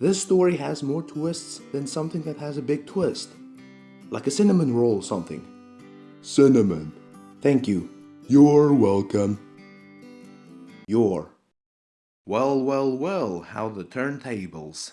This story has more twists than something that has a big twist. Like a cinnamon roll or something. Cinnamon. Thank you. You're welcome. You're. Well, well, well, how the turntables.